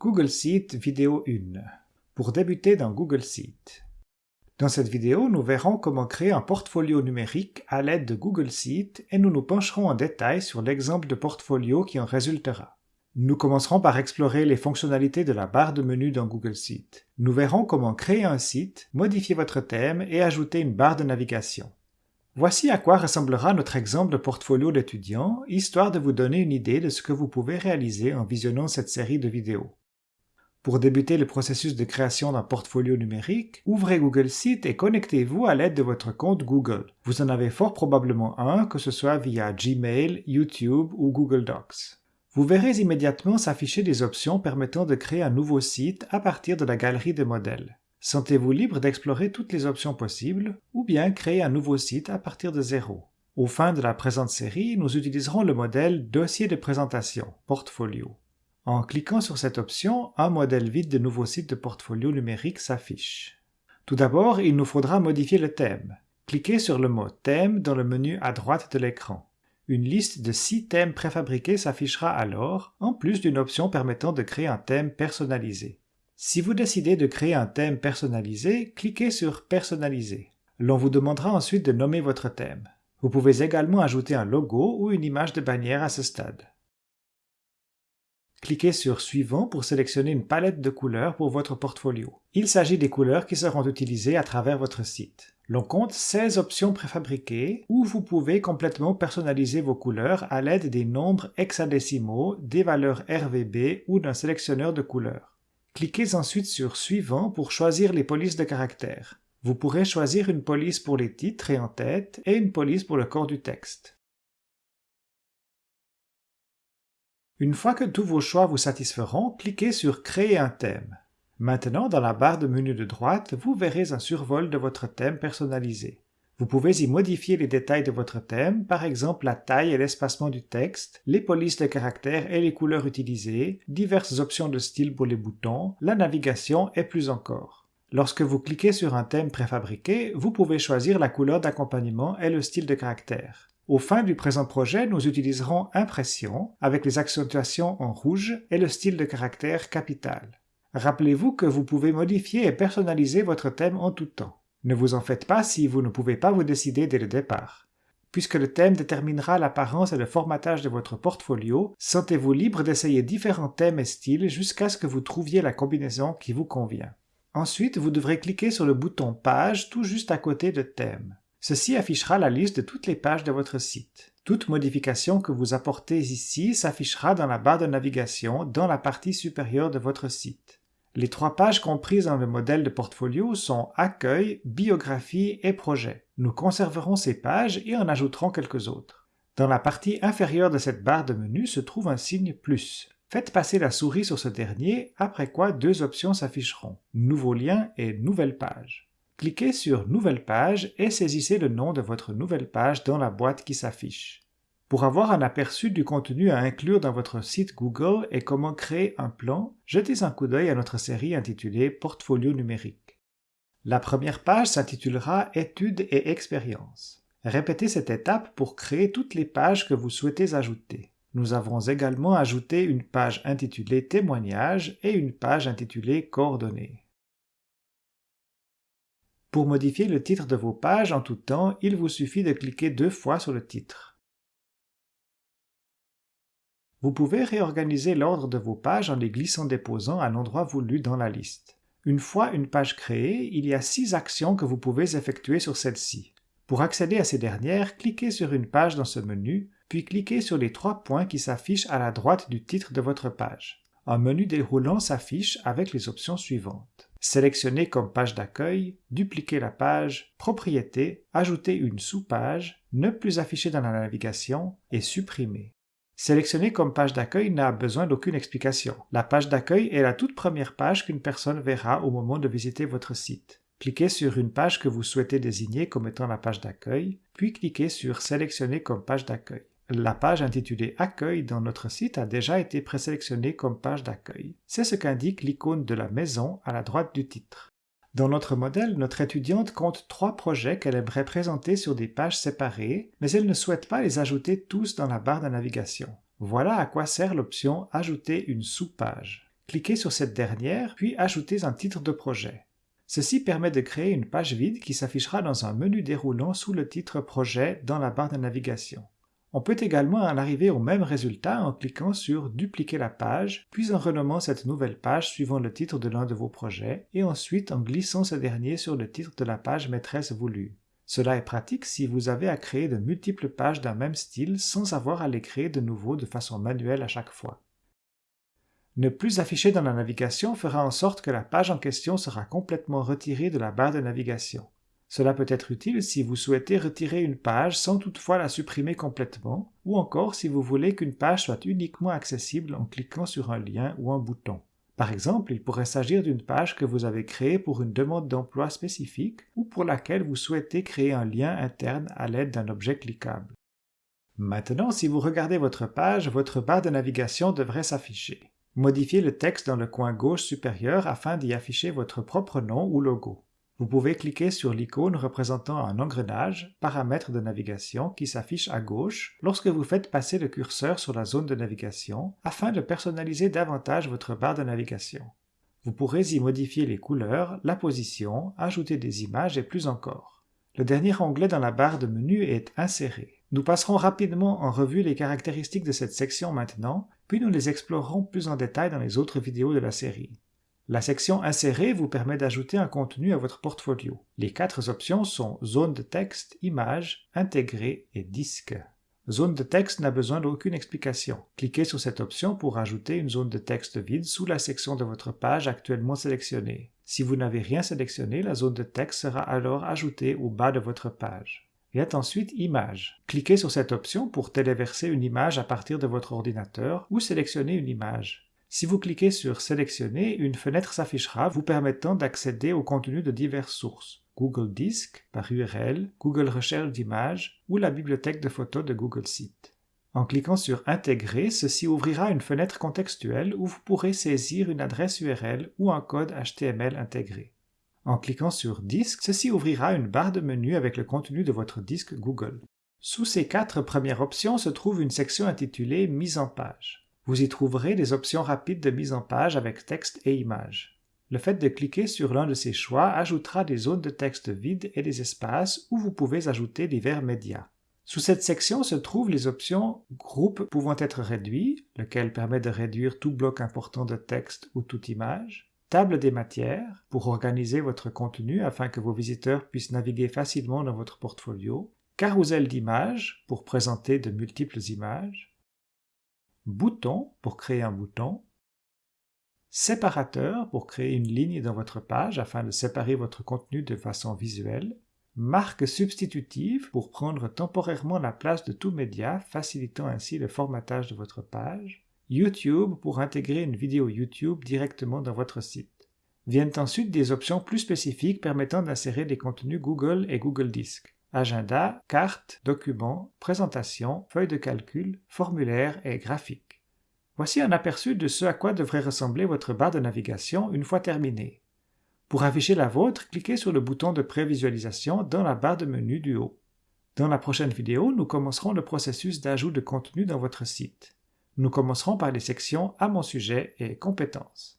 Google Sheet vidéo 1 Pour débuter dans Google Sheet. Dans cette vidéo, nous verrons comment créer un portfolio numérique à l'aide de Google Sheet et nous nous pencherons en détail sur l'exemple de portfolio qui en résultera. Nous commencerons par explorer les fonctionnalités de la barre de menu dans Google Sheet. Nous verrons comment créer un site, modifier votre thème et ajouter une barre de navigation. Voici à quoi ressemblera notre exemple de portfolio d'étudiant, histoire de vous donner une idée de ce que vous pouvez réaliser en visionnant cette série de vidéos. Pour débuter le processus de création d'un portfolio numérique, ouvrez Google Sheet et connectez-vous à l'aide de votre compte Google. Vous en avez fort probablement un, que ce soit via Gmail, YouTube ou Google Docs. Vous verrez immédiatement s'afficher des options permettant de créer un nouveau site à partir de la galerie de modèles. Sentez-vous libre d'explorer toutes les options possibles ou bien créer un nouveau site à partir de zéro. Au fin de la présente série, nous utiliserons le modèle Dossier de présentation, Portfolio. En cliquant sur cette option, un modèle vide de nouveau site de portfolio numérique s'affiche. Tout d'abord, il nous faudra modifier le thème. Cliquez sur le mot Thème dans le menu à droite de l'écran. Une liste de six thèmes préfabriqués s'affichera alors, en plus d'une option permettant de créer un thème personnalisé. Si vous décidez de créer un thème personnalisé, cliquez sur Personnaliser. L'on vous demandera ensuite de nommer votre thème. Vous pouvez également ajouter un logo ou une image de bannière à ce stade. Cliquez sur Suivant pour sélectionner une palette de couleurs pour votre portfolio. Il s'agit des couleurs qui seront utilisées à travers votre site. L'on compte 16 options préfabriquées où vous pouvez complètement personnaliser vos couleurs à l'aide des nombres hexadécimaux, des valeurs RVB ou d'un sélectionneur de couleurs. Cliquez ensuite sur Suivant pour choisir les polices de caractères. Vous pourrez choisir une police pour les titres et en-tête et une police pour le corps du texte. Une fois que tous vos choix vous satisferont, cliquez sur Créer un thème. Maintenant, dans la barre de menu de droite, vous verrez un survol de votre thème personnalisé. Vous pouvez y modifier les détails de votre thème, par exemple la taille et l'espacement du texte, les polices de caractères et les couleurs utilisées, diverses options de style pour les boutons, la navigation et plus encore. Lorsque vous cliquez sur un thème préfabriqué, vous pouvez choisir la couleur d'accompagnement et le style de caractère. Au fin du présent projet, nous utiliserons Impression avec les accentuations en rouge et le style de caractère capital. Rappelez-vous que vous pouvez modifier et personnaliser votre thème en tout temps. Ne vous en faites pas si vous ne pouvez pas vous décider dès le départ. Puisque le thème déterminera l'apparence et le formatage de votre portfolio, sentez-vous libre d'essayer différents thèmes et styles jusqu'à ce que vous trouviez la combinaison qui vous convient. Ensuite, vous devrez cliquer sur le bouton Page tout juste à côté de Thème. Ceci affichera la liste de toutes les pages de votre site. Toute modification que vous apportez ici s'affichera dans la barre de navigation dans la partie supérieure de votre site. Les trois pages comprises dans le modèle de portfolio sont Accueil, Biographie et Projet. Nous conserverons ces pages et en ajouterons quelques autres. Dans la partie inférieure de cette barre de menu se trouve un signe plus. Faites passer la souris sur ce dernier, après quoi deux options s'afficheront, Nouveau lien et Nouvelle page. Cliquez sur Nouvelle page et saisissez le nom de votre nouvelle page dans la boîte qui s'affiche. Pour avoir un aperçu du contenu à inclure dans votre site Google et comment créer un plan, jetez un coup d'œil à notre série intitulée Portfolio numérique. La première page s'intitulera Études et expériences. Répétez cette étape pour créer toutes les pages que vous souhaitez ajouter. Nous avons également ajouté une page intitulée Témoignages et une page intitulée Coordonnées. Pour modifier le titre de vos pages en tout temps, il vous suffit de cliquer deux fois sur le titre. Vous pouvez réorganiser l'ordre de vos pages en les glissant-déposant à l'endroit voulu dans la liste. Une fois une page créée, il y a six actions que vous pouvez effectuer sur celle-ci. Pour accéder à ces dernières, cliquez sur une page dans ce menu, puis cliquez sur les trois points qui s'affichent à la droite du titre de votre page. Un menu déroulant s'affiche avec les options suivantes. Sélectionnez comme page d'accueil, dupliquer la page, propriété, ajouter une sous-page, ne plus afficher dans la navigation et supprimer. Sélectionner comme page d'accueil n'a besoin d'aucune explication. La page d'accueil est la toute première page qu'une personne verra au moment de visiter votre site. Cliquez sur une page que vous souhaitez désigner comme étant la page d'accueil, puis cliquez sur Sélectionner comme page d'accueil. La page intitulée Accueil dans notre site a déjà été présélectionnée comme page d'accueil. C'est ce qu'indique l'icône de la maison à la droite du titre. Dans notre modèle, notre étudiante compte trois projets qu'elle aimerait présenter sur des pages séparées, mais elle ne souhaite pas les ajouter tous dans la barre de navigation. Voilà à quoi sert l'option Ajouter une sous-page. cliquez sur cette dernière, puis ajoutez un titre de projet. Ceci permet de créer une page vide qui s'affichera dans un menu déroulant sous le titre Projet dans la barre de navigation. On peut également en arriver au même résultat en cliquant sur Dupliquer la page, puis en renommant cette nouvelle page suivant le titre de l'un de vos projets, et ensuite en glissant ce dernier sur le titre de la page maîtresse voulue. Cela est pratique si vous avez à créer de multiples pages d'un même style sans avoir à les créer de nouveau de façon manuelle à chaque fois. Ne plus afficher dans la navigation fera en sorte que la page en question sera complètement retirée de la barre de navigation. Cela peut être utile si vous souhaitez retirer une page sans toutefois la supprimer complètement, ou encore si vous voulez qu'une page soit uniquement accessible en cliquant sur un lien ou un bouton. Par exemple, il pourrait s'agir d'une page que vous avez créée pour une demande d'emploi spécifique ou pour laquelle vous souhaitez créer un lien interne à l'aide d'un objet cliquable. Maintenant, si vous regardez votre page, votre barre de navigation devrait s'afficher. Modifiez le texte dans le coin gauche supérieur afin d'y afficher votre propre nom ou logo. Vous pouvez cliquer sur l'icône représentant un engrenage, paramètres de navigation, qui s'affiche à gauche lorsque vous faites passer le curseur sur la zone de navigation afin de personnaliser davantage votre barre de navigation. Vous pourrez y modifier les couleurs, la position, ajouter des images et plus encore. Le dernier onglet dans la barre de menu est Insérer. Nous passerons rapidement en revue les caractéristiques de cette section maintenant, puis nous les explorerons plus en détail dans les autres vidéos de la série. La section Insérer vous permet d'ajouter un contenu à votre portfolio. Les quatre options sont Zone de texte, Image, Intégrer et Disque. Zone de texte n'a besoin d'aucune explication. Cliquez sur cette option pour ajouter une zone de texte vide sous la section de votre page actuellement sélectionnée. Si vous n'avez rien sélectionné, la zone de texte sera alors ajoutée au bas de votre page. Viens ensuite Image. Cliquez sur cette option pour téléverser une image à partir de votre ordinateur ou sélectionner une image. Si vous cliquez sur Sélectionner, une fenêtre s'affichera vous permettant d'accéder au contenu de diverses sources. Google Disk par URL, Google Recherche d'images ou la bibliothèque de photos de Google Site. En cliquant sur Intégrer, ceci ouvrira une fenêtre contextuelle où vous pourrez saisir une adresse URL ou un code HTML intégré. En cliquant sur Disque, ceci ouvrira une barre de menu avec le contenu de votre disque Google. Sous ces quatre premières options se trouve une section intitulée Mise en page. Vous y trouverez des options rapides de mise en page avec texte et images. Le fait de cliquer sur l'un de ces choix ajoutera des zones de texte vides et des espaces où vous pouvez ajouter divers médias. Sous cette section se trouvent les options Groupes pouvant être réduits, lequel permet de réduire tout bloc important de texte ou toute image, Table des matières, pour organiser votre contenu afin que vos visiteurs puissent naviguer facilement dans votre portfolio, Carousel d'images, pour présenter de multiples images, bouton pour créer un bouton, séparateur pour créer une ligne dans votre page afin de séparer votre contenu de façon visuelle, marque substitutive pour prendre temporairement la place de tout média, facilitant ainsi le formatage de votre page, YouTube pour intégrer une vidéo YouTube directement dans votre site. Viennent ensuite des options plus spécifiques permettant d'insérer des contenus Google et Google Disc agenda, cartes, documents, présentations, feuilles de calcul, formulaires et graphiques. Voici un aperçu de ce à quoi devrait ressembler votre barre de navigation une fois terminée. Pour afficher la vôtre, cliquez sur le bouton de prévisualisation dans la barre de menu du haut. Dans la prochaine vidéo, nous commencerons le processus d'ajout de contenu dans votre site. Nous commencerons par les sections À mon sujet et Compétences.